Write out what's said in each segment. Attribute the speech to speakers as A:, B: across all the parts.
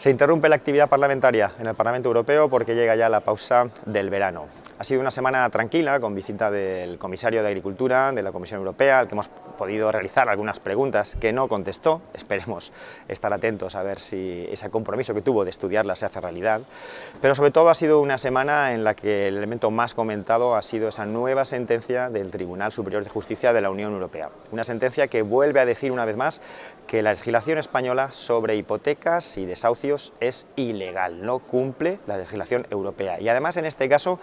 A: Se interrumpe la actividad parlamentaria en el Parlamento Europeo porque llega ya la pausa del verano. Ha sido una semana tranquila, con visita del comisario de Agricultura de la Comisión Europea, al que hemos podido realizar algunas preguntas que no contestó. Esperemos estar atentos a ver si ese compromiso que tuvo de estudiarla se hace realidad. Pero sobre todo ha sido una semana en la que el elemento más comentado ha sido esa nueva sentencia del Tribunal Superior de Justicia de la Unión Europea. Una sentencia que vuelve a decir una vez más que la legislación española sobre hipotecas y desahucios es ilegal, no cumple la legislación europea. Y además en este caso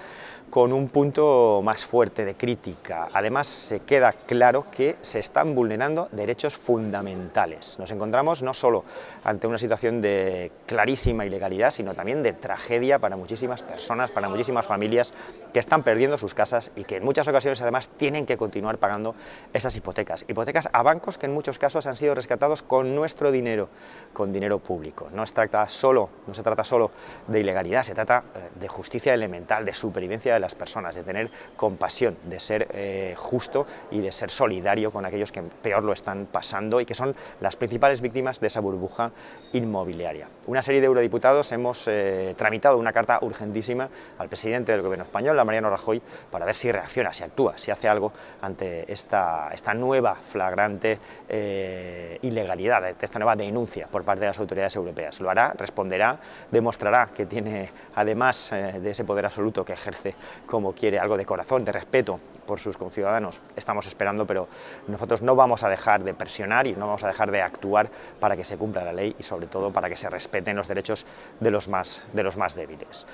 A: con un punto más fuerte de crítica. Además, se queda claro que se están vulnerando derechos fundamentales. Nos encontramos no solo ante una situación de clarísima ilegalidad, sino también de tragedia para muchísimas personas, para muchísimas familias que están perdiendo sus casas y que en muchas ocasiones además tienen que continuar pagando esas hipotecas. Hipotecas a bancos que en muchos casos han sido rescatados con nuestro dinero, con dinero público. No se solo, no se trata solo de ilegalidad, se trata eh, de justicia elemental, de supervivencia de las personas, de tener compasión, de ser eh, justo y de ser solidario con aquellos que peor lo están pasando y que son las principales víctimas de esa burbuja inmobiliaria. Una serie de eurodiputados hemos eh, tramitado una carta urgentísima al presidente del gobierno español, a Mariano Rajoy, para ver si reacciona, si actúa, si hace algo ante esta, esta nueva flagrante eh, ilegalidad, esta nueva denuncia por parte de las autoridades europeas. Lo hará, responderá, demostrará que tiene, además de ese poder absoluto que ejerce como quiere, algo de corazón, de respeto por sus conciudadanos. Estamos esperando, pero nosotros no vamos a dejar de presionar y no vamos a dejar de actuar para que se cumpla la ley y sobre todo para que se respeten los derechos de los más, de los más débiles.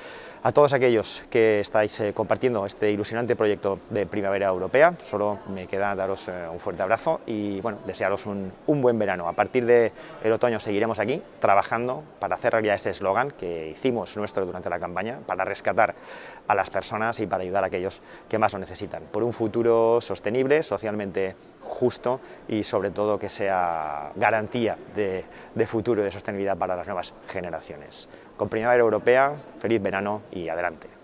A: A todos aquellos que estáis eh, compartiendo este ilusionante proyecto de Primavera Europea, solo me queda daros eh, un fuerte abrazo y bueno, desearos un, un buen verano. A partir del otoño seguiremos aquí trabajando para hacer realidad ese eslogan que hicimos nuestro durante la campaña, para rescatar a las personas y para ayudar a aquellos que más lo necesitan. Un futuro sostenible, socialmente justo y sobre todo que sea garantía de, de futuro y de sostenibilidad para las nuevas generaciones. Con Primavera Europea, feliz verano y adelante.